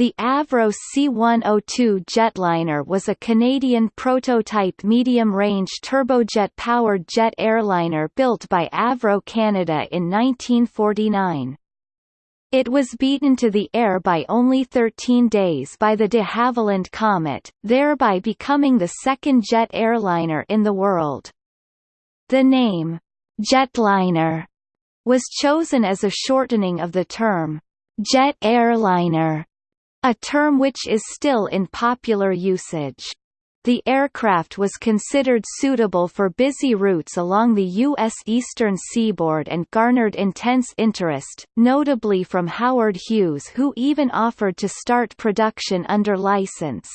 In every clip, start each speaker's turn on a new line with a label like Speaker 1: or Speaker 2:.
Speaker 1: The Avro C-102 jetliner was a Canadian prototype medium-range turbojet-powered jet airliner built by Avro Canada in 1949. It was beaten to the air by only 13 days by the de Havilland Comet, thereby becoming the second jet airliner in the world. The name, jetliner, was chosen as a shortening of the term, jet airliner a term which is still in popular usage. The aircraft was considered suitable for busy routes along the U.S. eastern seaboard and garnered intense interest, notably from Howard Hughes who even offered to start production under license.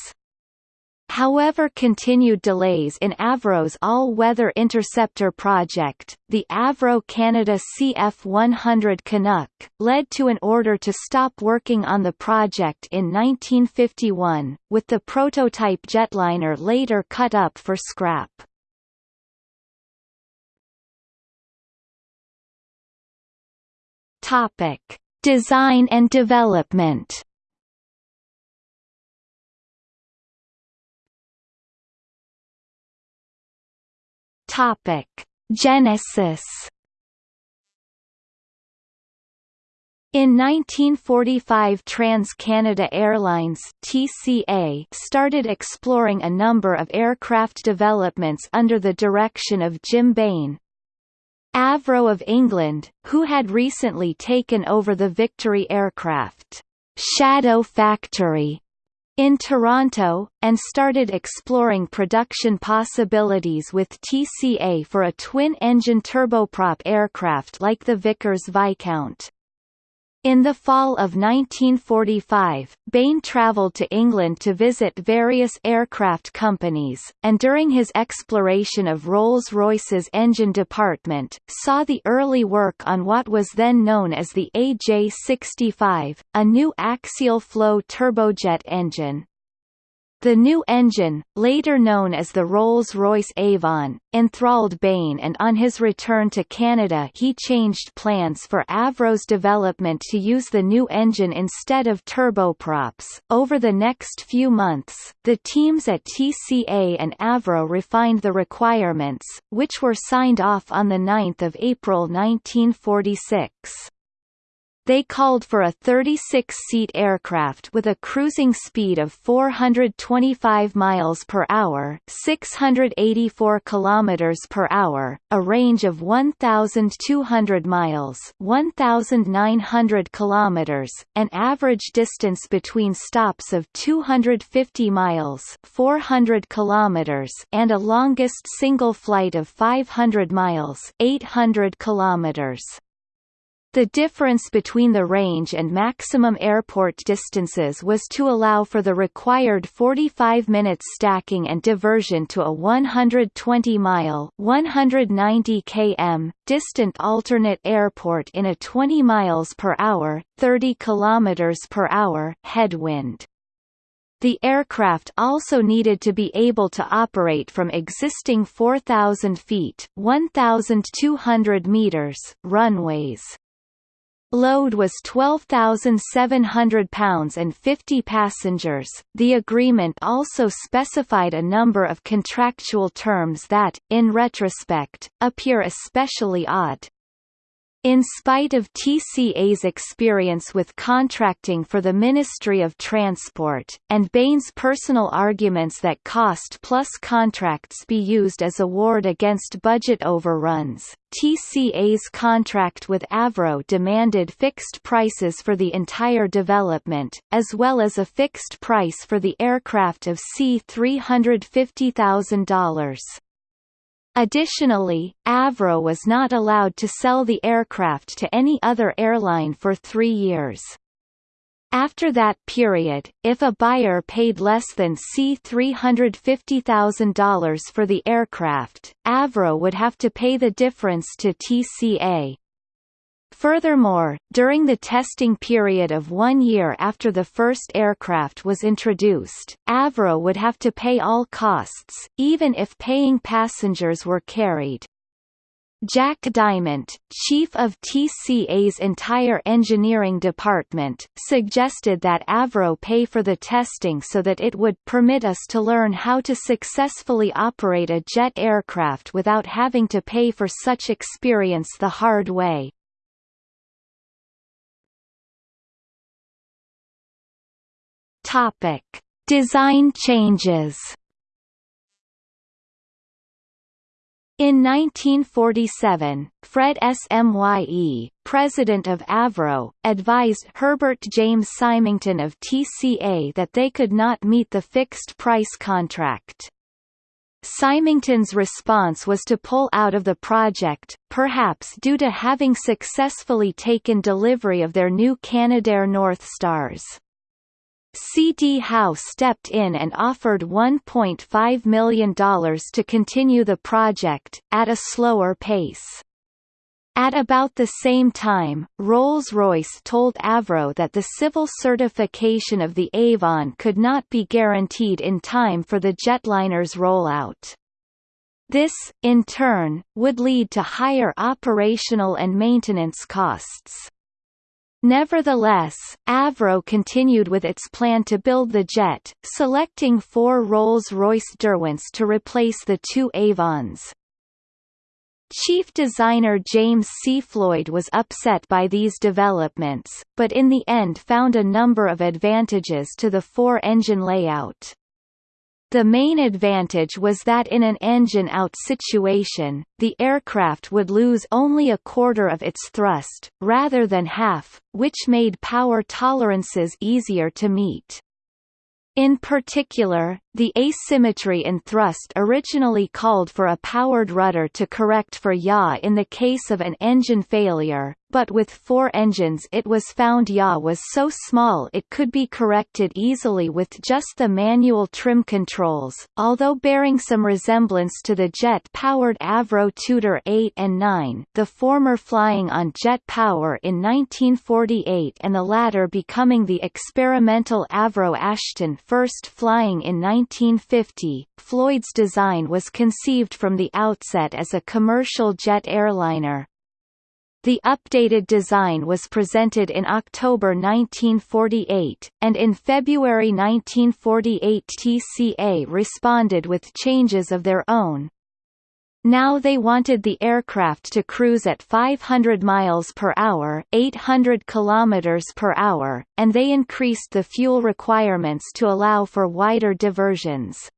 Speaker 1: However continued delays in Avro's all-weather interceptor project, the Avro Canada CF-100 Canuck, led to an order to stop working on the project in 1951, with the prototype jetliner later cut up for scrap. Topic: Design and development. Topic: Genesis. In 1945 Trans-Canada Airlines TCA started exploring a number of aircraft developments under the direction of Jim Bain. Avro of England, who had recently taken over the Victory aircraft Shadow Factory in Toronto, and started exploring production possibilities with TCA for a twin-engine turboprop aircraft like the Vickers Viscount. In the fall of 1945, Bain travelled to England to visit various aircraft companies, and during his exploration of Rolls-Royce's engine department, saw the early work on what was then known as the AJ65, a new axial flow turbojet engine. The new engine, later known as the Rolls-Royce Avon, enthralled Bain and on his return to Canada he changed plans for Avro's development to use the new engine instead of turboprops. Over the next few months, the teams at TCA and Avro refined the requirements, which were signed off on 9 April 1946. They called for a 36-seat aircraft with a cruising speed of 425 miles per hour, 684 kilometers per hour, a range of 1,200 miles, 1,900 kilometers, an average distance between stops of 250 miles, 400 kilometers, and a longest single flight of 500 miles, 800 kilometers. The difference between the range and maximum airport distances was to allow for the required 45 minutes stacking and diversion to a 120-mile (190 km) distant alternate airport in a 20 miles per hour (30 kilometers per hour) headwind. The aircraft also needed to be able to operate from existing 4,000 feet 1,200 meters runways. Load was 12,700 pounds and 50 passengers. The agreement also specified a number of contractual terms that, in retrospect, appear especially odd. In spite of TCA's experience with contracting for the Ministry of Transport, and Bain's personal arguments that cost plus contracts be used as a ward against budget overruns, TCA's contract with Avro demanded fixed prices for the entire development, as well as a fixed price for the aircraft of C$350,000. Additionally, Avro was not allowed to sell the aircraft to any other airline for three years. After that period, if a buyer paid less than C$350,000 for the aircraft, Avro would have to pay the difference to TCA. Furthermore, during the testing period of one year after the first aircraft was introduced, Avro would have to pay all costs, even if paying passengers were carried. Jack Dyment, chief of TCA's entire engineering department, suggested that Avro pay for the testing so that it would permit us to learn how to successfully operate a jet aircraft without having to pay for such experience the hard way. Topic: Design changes. In 1947, Fred Smye, president of Avro, advised Herbert James Symington of TCA that they could not meet the fixed-price contract. Symington's response was to pull out of the project, perhaps due to having successfully taken delivery of their new Canadair North Stars. C.D. Howe stepped in and offered $1.5 million to continue the project, at a slower pace. At about the same time, Rolls-Royce told Avro that the civil certification of the Avon could not be guaranteed in time for the jetliner's rollout. This, in turn, would lead to higher operational and maintenance costs. Nevertheless, Avro continued with its plan to build the jet, selecting four Rolls-Royce Derwents to replace the two Avons. Chief designer James C. Floyd was upset by these developments, but in the end found a number of advantages to the four-engine layout. The main advantage was that in an engine-out situation, the aircraft would lose only a quarter of its thrust, rather than half, which made power tolerances easier to meet. In particular, the asymmetry in thrust originally called for a powered rudder to correct for yaw in the case of an engine failure, but with four engines it was found yaw was so small it could be corrected easily with just the manual trim controls, although bearing some resemblance to the jet-powered Avro Tudor 8 and 9 the former flying on jet power in 1948 and the latter becoming the experimental Avro Ashton first flying in 1950. Floyd's design was conceived from the outset as a commercial jet airliner, the updated design was presented in October 1948, and in February 1948 TCA responded with changes of their own. Now they wanted the aircraft to cruise at 500 miles per hour, 800 kilometers per hour, and they increased the fuel requirements to allow for wider diversions.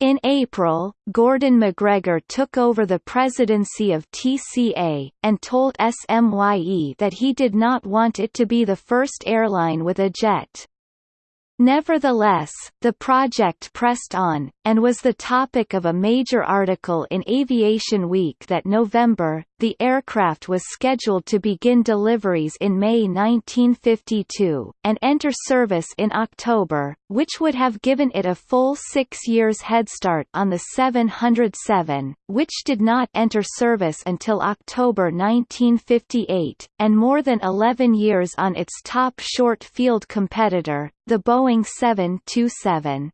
Speaker 1: In April, Gordon McGregor took over the presidency of TCA, and told SMYE that he did not want it to be the first airline with a jet. Nevertheless, the project pressed on, and was the topic of a major article in Aviation Week that November. The aircraft was scheduled to begin deliveries in May 1952, and enter service in October, which would have given it a full six years head start on the 707, which did not enter service until October 1958, and more than 11 years on its top short-field competitor, the Boeing 727.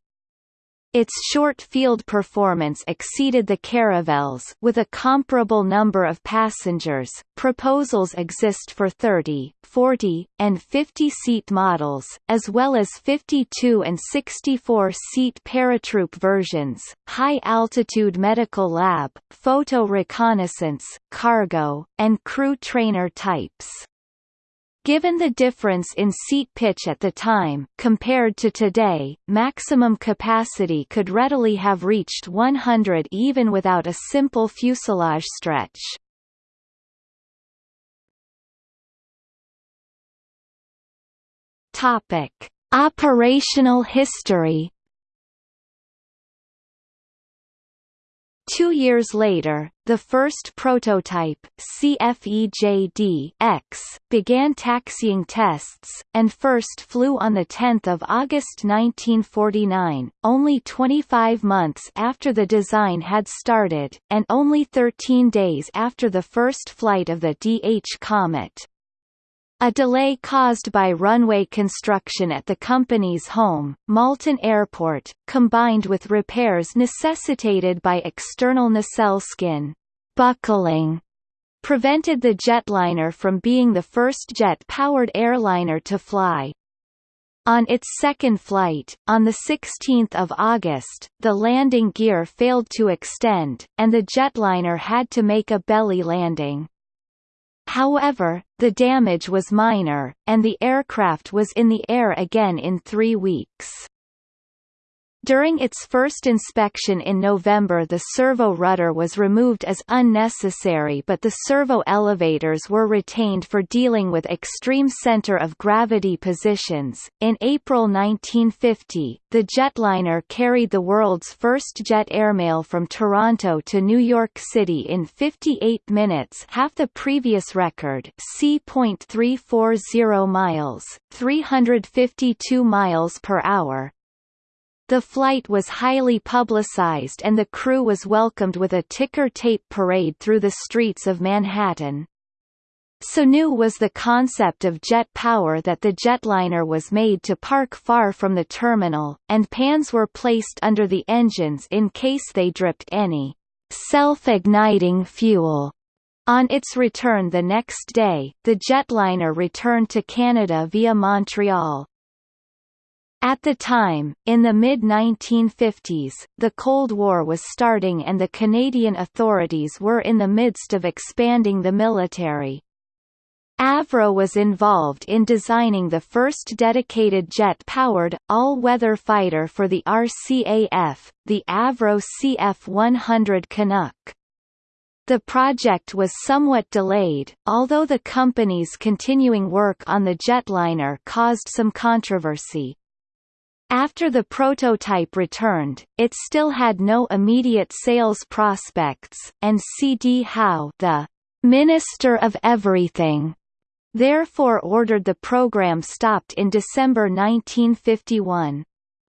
Speaker 1: Its short field performance exceeded the Caravelle's with a comparable number of passengers. Proposals exist for 30, 40, and 50-seat models, as well as 52 and 64-seat paratroop versions, high-altitude medical lab, photo reconnaissance, cargo, and crew trainer types. Given the difference in seat pitch at the time, compared to today, maximum capacity could readily have reached 100 even without a simple fuselage stretch. Topic: Operational history Two years later, the first prototype CFEJD-X began taxiing tests, and first flew on 10 August 1949, only 25 months after the design had started, and only 13 days after the first flight of the DH Comet. A delay caused by runway construction at the company's home, Malton Airport, combined with repairs necessitated by external nacelle skin buckling prevented the jetliner from being the first jet-powered airliner to fly. On its second flight, on 16 August, the landing gear failed to extend, and the jetliner had to make a belly landing. However, the damage was minor, and the aircraft was in the air again in three weeks. During its first inspection in November the servo rudder was removed as unnecessary but the servo elevators were retained for dealing with extreme center of gravity positions. In April 1950, the jetliner carried the world's first jet airmail from Toronto to New York City in 58 minutes half the previous record c.340 miles, 352 miles per hour, the flight was highly publicized and the crew was welcomed with a ticker tape parade through the streets of Manhattan. So new was the concept of jet power that the jetliner was made to park far from the terminal, and pans were placed under the engines in case they dripped any self-igniting fuel. On its return the next day, the jetliner returned to Canada via Montreal. At the time, in the mid-1950s, the Cold War was starting and the Canadian authorities were in the midst of expanding the military. Avro was involved in designing the first dedicated jet-powered, all-weather fighter for the RCAF, the Avro CF-100 Canuck. The project was somewhat delayed, although the company's continuing work on the jetliner caused some controversy. After the prototype returned, it still had no immediate sales prospects, and C.D. Howe the Minister of Everything therefore ordered the program stopped in December 1951.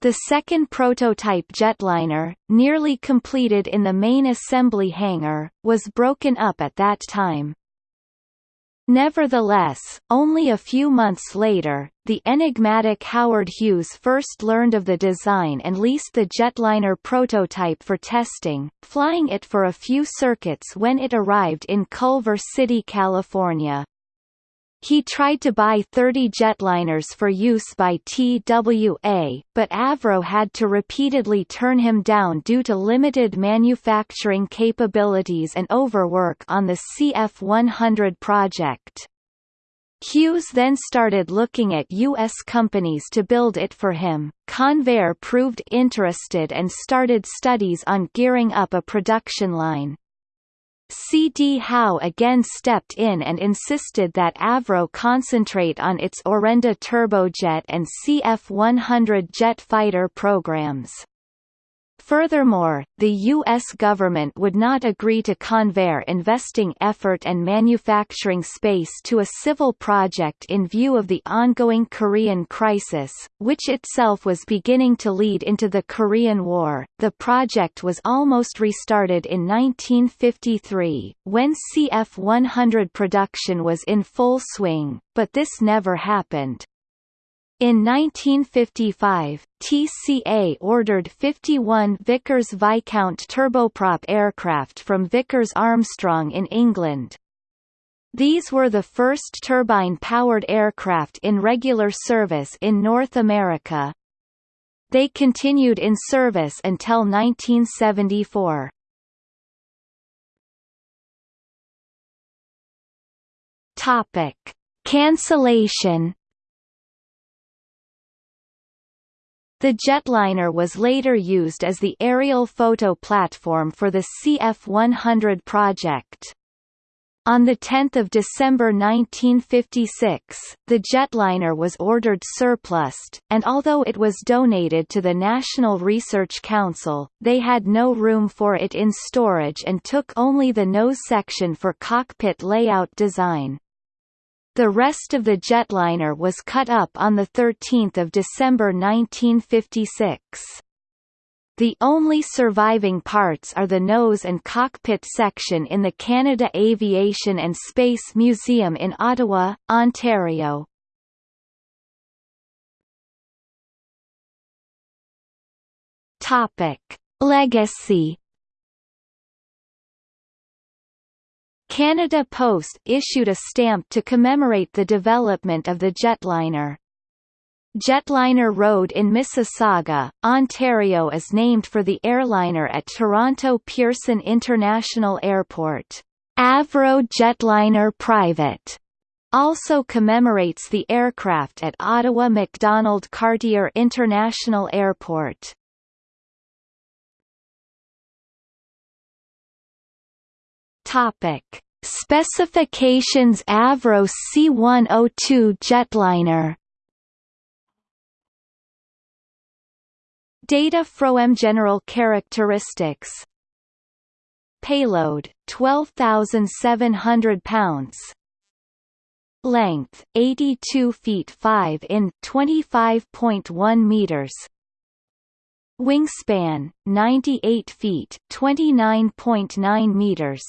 Speaker 1: The second prototype jetliner, nearly completed in the main assembly hangar, was broken up at that time. Nevertheless, only a few months later, the enigmatic Howard Hughes first learned of the design and leased the jetliner prototype for testing, flying it for a few circuits when it arrived in Culver City, California. He tried to buy 30 jetliners for use by TWA, but Avro had to repeatedly turn him down due to limited manufacturing capabilities and overwork on the CF-100 project. Hughes then started looking at U.S. companies to build it for him. Convair proved interested and started studies on gearing up a production line. C.D. Howe again stepped in and insisted that Avro concentrate on its Orenda turbojet and CF-100 jet fighter programs. Furthermore, the U.S. government would not agree to Convair investing effort and manufacturing space to a civil project in view of the ongoing Korean crisis, which itself was beginning to lead into the Korean War. The project was almost restarted in 1953, when CF-100 production was in full swing, but this never happened. In 1955, TCA ordered 51 Vickers Viscount turboprop aircraft from Vickers Armstrong in England. These were the first turbine-powered aircraft in regular service in North America. They continued in service until 1974. Topic: Cancellation The jetliner was later used as the aerial photo platform for the CF-100 project. On 10 December 1956, the jetliner was ordered surplused, and although it was donated to the National Research Council, they had no room for it in storage and took only the nose section for cockpit layout design. The rest of the jetliner was cut up on 13 December 1956. The only surviving parts are the nose and cockpit section in the Canada Aviation and Space Museum in Ottawa, Ontario. Topic: Legacy Canada Post issued a stamp to commemorate the development of the jetliner. Jetliner Road in Mississauga, Ontario is named for the airliner at Toronto Pearson International Airport. Avro Jetliner Private also commemorates the aircraft at Ottawa Macdonald Cartier International Airport. Topic: Specifications Avro C102 jetliner. Data from General characteristics. Payload 12,700 pounds. Length 82 feet 5 in 25.1 meters. Wingspan 98 feet 29.9 meters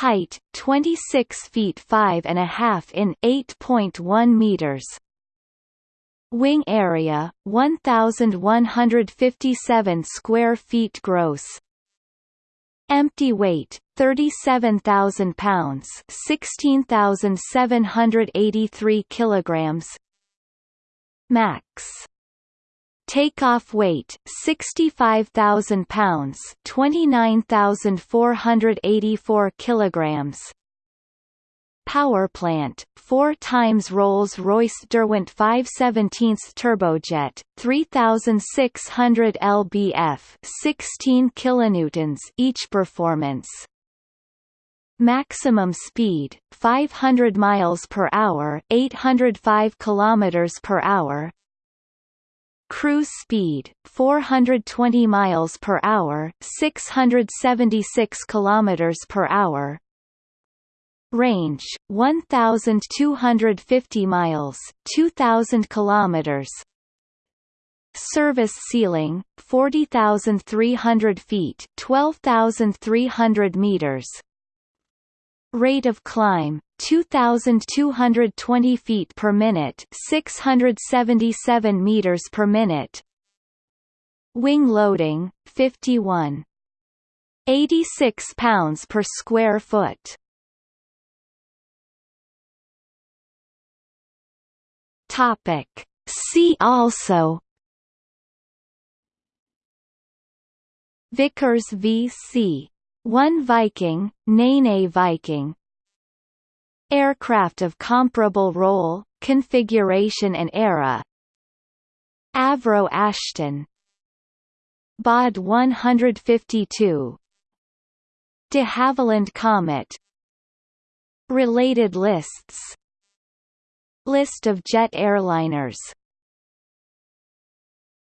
Speaker 1: Height 26 feet 5 and a half in 8.1 meters Wing area 1157 square feet gross. Empty weight 37,000 pounds, 16,783 kilograms. Max Takeoff weight 65,000 pounds, 29,484 kilograms. Power plant, 4 times Rolls-Royce Derwent 517 turbojet, 3600 lbf, 16 kilonewtons each performance. Maximum speed 500 miles per hour, 805 kilometers per hour. Cruise speed 420 miles per hour, 676 kilometers per hour. Range 1250 miles, 2000 kilometers. Service ceiling 40300 feet, 12300 meters. Rate of climb 2220 feet per minute, 677 meters per minute. Wing loading 51 86 pounds per square foot. Topic. See also Vickers VC 1 Viking, Nene Viking. Aircraft of comparable role, configuration and era. Avro Ashton. Baade 152 de Havilland Comet. Related lists. List of jet airliners